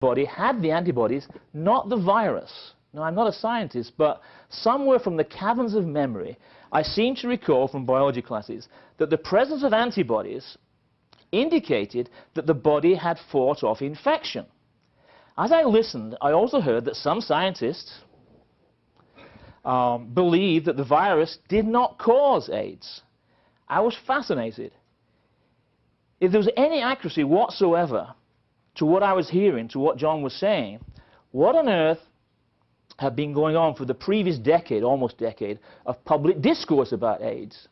body had the antibodies, not the virus. Now, I'm not a scientist, but somewhere from the caverns of memory, I seem to recall from biology classes that the presence of antibodies indicated that the body had fought off infection. As I listened, I also heard that some scientists um, believed that the virus did not cause AIDS. I was fascinated. If there was any accuracy whatsoever to what I was hearing, to what John was saying, what on earth had been going on for the previous decade, almost decade, of public discourse about AIDS?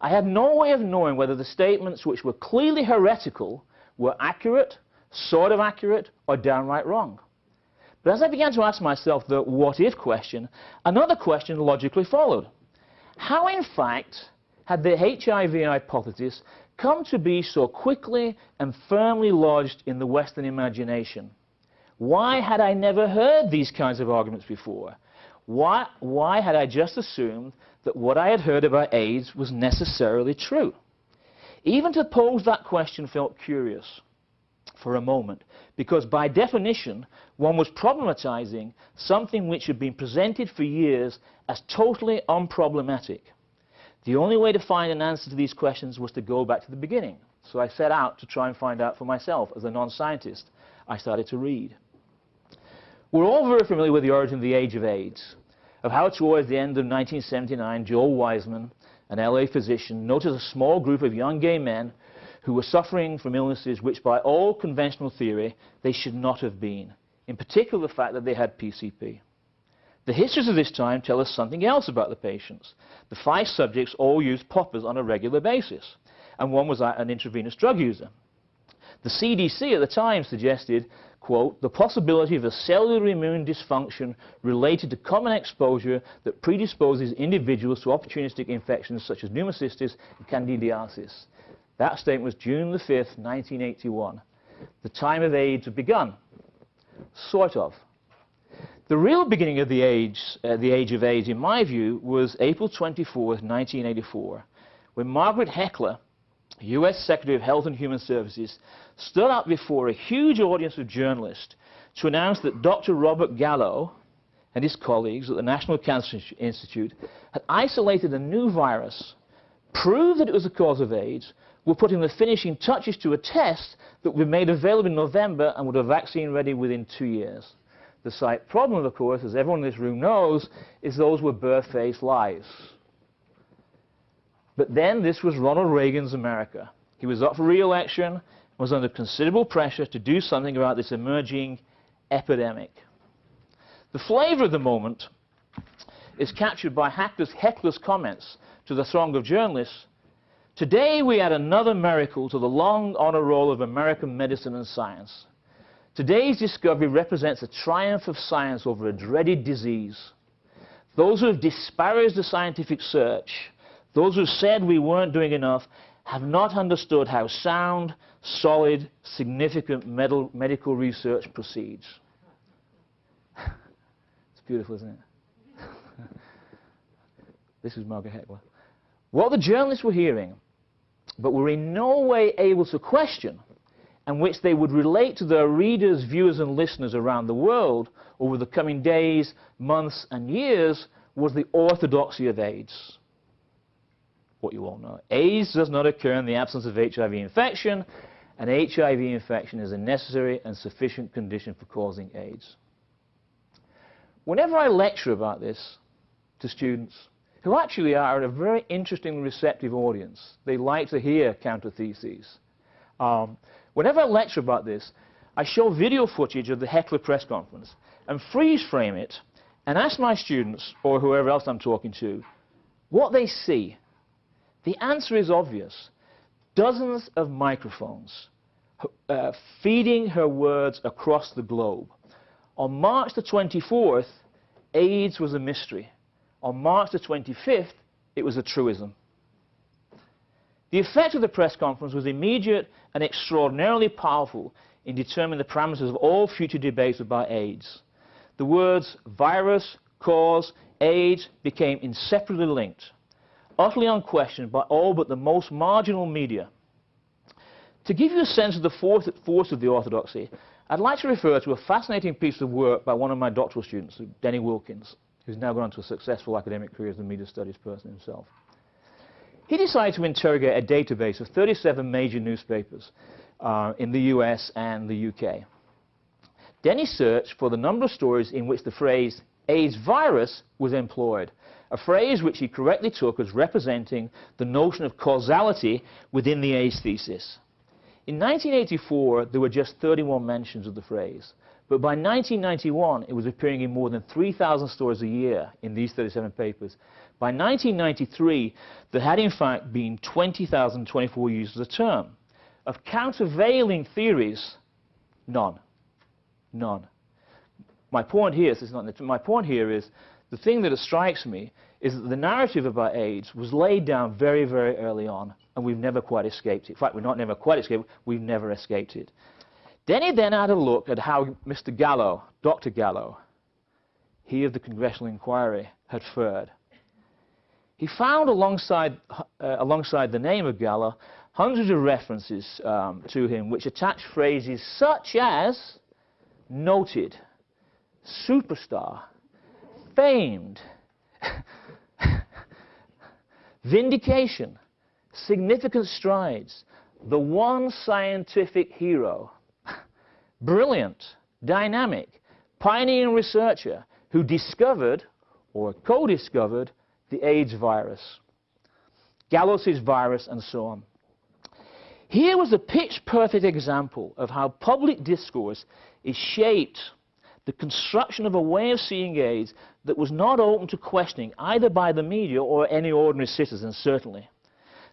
I had no way of knowing whether the statements which were clearly heretical were accurate, sort of accurate, or downright wrong. But as I began to ask myself the what-if question, another question logically followed. How, in fact, had the HIV hypothesis come to be so quickly and firmly lodged in the Western imagination? Why had I never heard these kinds of arguments before? Why, why had I just assumed that what I had heard about AIDS was necessarily true? Even to pose that question felt curious for a moment, because by definition, one was problematizing something which had been presented for years as totally unproblematic. The only way to find an answer to these questions was to go back to the beginning. So I set out to try and find out for myself. As a non-scientist, I started to read. We're all very familiar with the origin of the age of AIDS, of how towards the end of 1979, Joel Weisman, an LA physician, noticed a small group of young gay men who were suffering from illnesses which by all conventional theory they should not have been, in particular the fact that they had PCP. The histories of this time tell us something else about the patients. The five subjects all used poppers on a regular basis, and one was an intravenous drug user. The CDC at the time suggested, quote, the possibility of a cellular immune dysfunction related to common exposure that predisposes individuals to opportunistic infections such as pneumocystis and candidiasis. That statement was June the 5th, 1981. The time of AIDS had begun. Sort of. The real beginning of the age, uh, the age of AIDS, in my view, was April 24, 1984, when Margaret Heckler, US Secretary of Health and Human Services, stood up before a huge audience of journalists to announce that Dr. Robert Gallo and his colleagues at the National Cancer Institute had isolated a new virus, proved that it was the cause of AIDS, were putting the finishing touches to a test that would be made available in November and would have a vaccine ready within two years. The slight problem, of course, as everyone in this room knows, is those were birth-faced lies. But then this was Ronald Reagan's America. He was up for re-election, was under considerable pressure to do something about this emerging epidemic. The flavor of the moment is captured by Heckler's, Heckler's comments to the throng of journalists Today we add another miracle to the long honor roll of American medicine and science. Today's discovery represents a triumph of science over a dreaded disease. Those who have disparaged the scientific search, those who said we weren't doing enough, have not understood how sound, solid, significant medical research proceeds. it's beautiful, isn't it? this is Margaret Heckler. What the journalists were hearing but were in no way able to question and which they would relate to their readers, viewers and listeners around the world over the coming days, months and years was the orthodoxy of AIDS. What you all know. AIDS does not occur in the absence of HIV infection, and HIV infection is a necessary and sufficient condition for causing AIDS. Whenever I lecture about this to students, who actually are a very interesting, receptive audience. They like to hear counter-theses. Um, whenever I lecture about this, I show video footage of the Heckler press conference and freeze frame it and ask my students, or whoever else I'm talking to, what they see. The answer is obvious. Dozens of microphones uh, feeding her words across the globe. On March the 24th, AIDS was a mystery. On March the 25th, it was a truism. The effect of the press conference was immediate and extraordinarily powerful in determining the parameters of all future debates about AIDS. The words virus, cause, AIDS became inseparably linked, utterly unquestioned by all but the most marginal media. To give you a sense of the force, of the orthodoxy, I'd like to refer to a fascinating piece of work by one of my doctoral students, Denny Wilkins, who's now gone on to a successful academic career as a media studies person himself. He decided to interrogate a database of 37 major newspapers uh, in the US and the UK. Denny searched for the number of stories in which the phrase AIDS virus was employed, a phrase which he correctly took as representing the notion of causality within the AIDS thesis. In 1984, there were just 31 mentions of the phrase. But by 1991, it was appearing in more than 3,000 stories a year in these 37 papers. By 1993, there had in fact been 20,024 uses of the term. Of countervailing theories, none. None. My point here is, not, my point here is the thing that strikes me is that the narrative about AIDS was laid down very, very early on and we've never quite escaped it. In fact, we're not never quite escaped we've never escaped it. Denny then had a look at how Mr. Gallo, Dr. Gallo, he of the Congressional Inquiry, had fared. He found alongside, uh, alongside the name of Gallo hundreds of references um, to him which attach phrases such as noted, superstar, famed, vindication, significant strides, the one scientific hero, brilliant, dynamic, pioneering researcher who discovered or co-discovered the AIDS virus, Gallo's virus, and so on. Here was a pitch-perfect example of how public discourse is shaped the construction of a way of seeing AIDS that was not open to questioning either by the media or any ordinary citizen, certainly.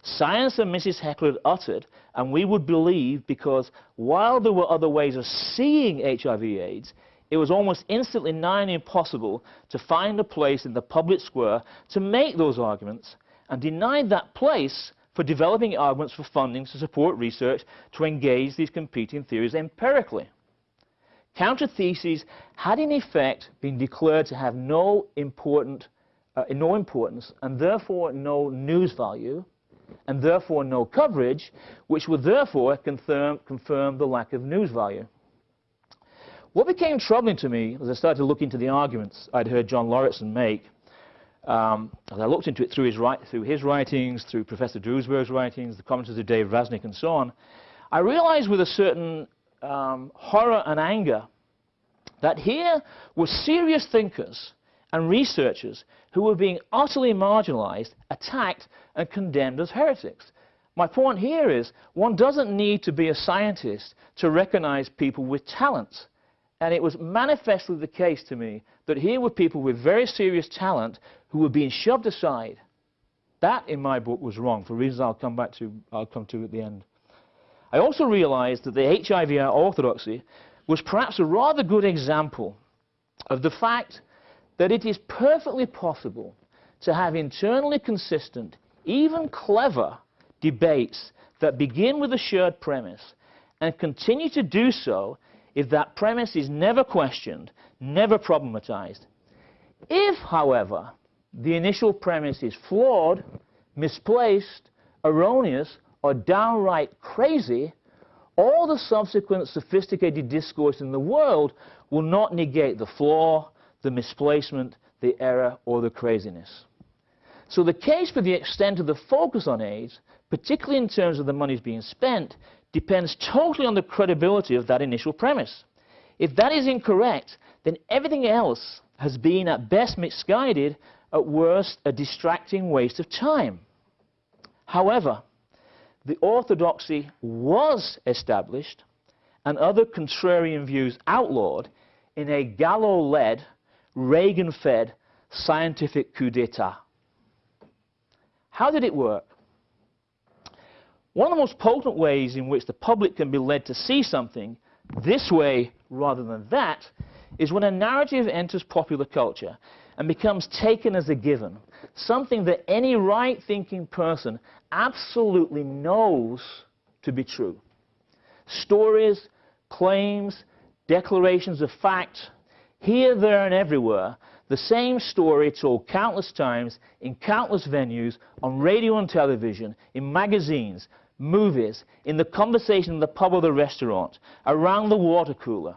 Science and Mrs. Heckler had uttered, and we would believe because while there were other ways of seeing HIV AIDS, it was almost instantly nigh impossible to find a place in the public square to make those arguments and denied that place for developing arguments for funding to support research to engage these competing theories empirically. Counter-theses had in effect been declared to have no, important, uh, no importance and therefore no news value and therefore no coverage, which would therefore confirm, confirm the lack of news value. What became troubling to me as I started to look into the arguments I'd heard John Lauritsen make, um, as I looked into it through his, through his writings, through Professor Duesberg's writings, the commentaries of Dave Rasnick and so on, I realized with a certain um, horror and anger that here were serious thinkers and researchers who were being utterly marginalized, attacked, and condemned as heretics. My point here is one doesn't need to be a scientist to recognize people with talent. And it was manifestly the case to me that here were people with very serious talent who were being shoved aside. That, in my book, was wrong for reasons I'll come back to, I'll come to at the end. I also realized that the HIVR orthodoxy was perhaps a rather good example of the fact that it is perfectly possible to have internally consistent, even clever debates that begin with a shared premise and continue to do so if that premise is never questioned, never problematized. If, however, the initial premise is flawed, misplaced, erroneous, or downright crazy, all the subsequent sophisticated discourse in the world will not negate the flaw, the misplacement, the error, or the craziness. So the case for the extent of the focus on AIDS, particularly in terms of the monies being spent, depends totally on the credibility of that initial premise. If that is incorrect, then everything else has been at best misguided, at worst a distracting waste of time. However, the orthodoxy was established and other contrarian views outlawed in a Gallo-led, Reagan-fed scientific coup d'etat. How did it work? One of the most potent ways in which the public can be led to see something this way rather than that is when a narrative enters popular culture and becomes taken as a given, something that any right-thinking person absolutely knows to be true. Stories, claims, declarations of fact, here, there, and everywhere, the same story told countless times in countless venues, on radio and television, in magazines, movies, in the conversation in the pub or the restaurant, around the water cooler,